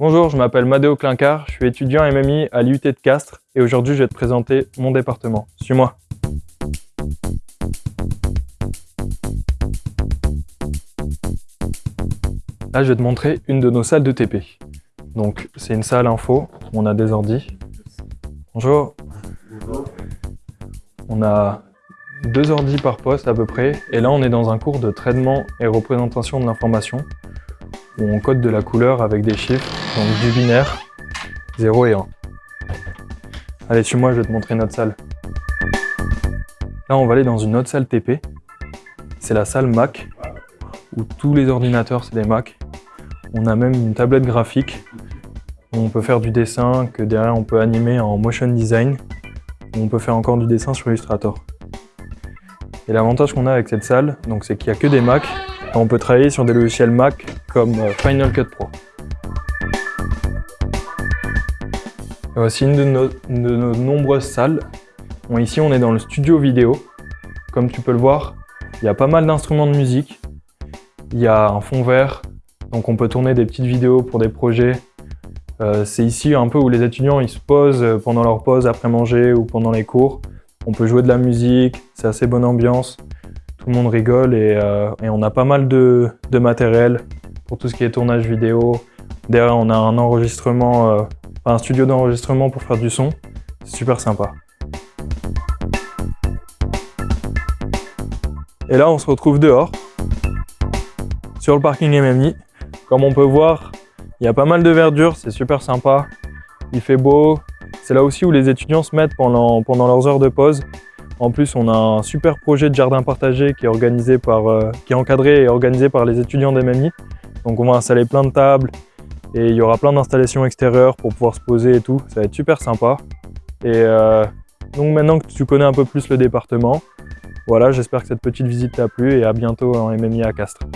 Bonjour, je m'appelle Madeo Clincard, je suis étudiant MMI à l'IUT de Castres et aujourd'hui je vais te présenter mon département. Suis-moi. Là, je vais te montrer une de nos salles de TP. Donc, c'est une salle info, on a des ordis. Bonjour. On a deux ordis par poste à peu près, et là on est dans un cours de traitement et représentation de l'information où on code de la couleur avec des chiffres, donc du binaire, 0 et 1. Allez, suis-moi, je vais te montrer notre salle. Là, on va aller dans une autre salle TP. C'est la salle Mac, où tous les ordinateurs, c'est des Mac. On a même une tablette graphique, où on peut faire du dessin, que derrière on peut animer en motion design, où on peut faire encore du dessin sur Illustrator. Et l'avantage qu'on a avec cette salle, c'est qu'il n'y a que des Mac, on peut travailler sur des logiciels Mac comme euh, Final Cut Pro. Voici une de nos, nombreuses salles. ici, on est dans le studio vidéo. Comme tu peux le voir, il y a pas mal d'instruments de musique. Il y a un fond vert, donc on peut tourner des petites vidéos pour des projets. Euh, c'est ici un peu où les étudiants ils se posent pendant leur pause après manger ou pendant les cours. On peut jouer de la musique, c'est assez bonne ambiance. Tout le monde rigole et, euh, on a pas mal de matériel pour tout ce qui est tournage vidéo. Derrière, on a un enregistrement, euh, un studio d'enregistrement pour faire du son. C'est super sympa. Et là, on se retrouve dehors, sur le parking MMI. Comme on peut voir, il y a pas mal de verdure, c'est super sympa. Il fait beau. C'est là aussi où les étudiants se mettent pendant, pendant leurs heures de pause. En plus, on a un super projet de jardin partagé qui est, organisé par, euh, qui est encadré et organisé par les étudiants d'MMI. Donc on va installer plein de tables et il y aura plein d'installations extérieures pour pouvoir se poser et tout. Ça va être super sympa. Et euh, donc maintenant que tu connais un peu plus le département, voilà, j'espère que cette petite visite t'a plu et à bientôt en MMI à Castres.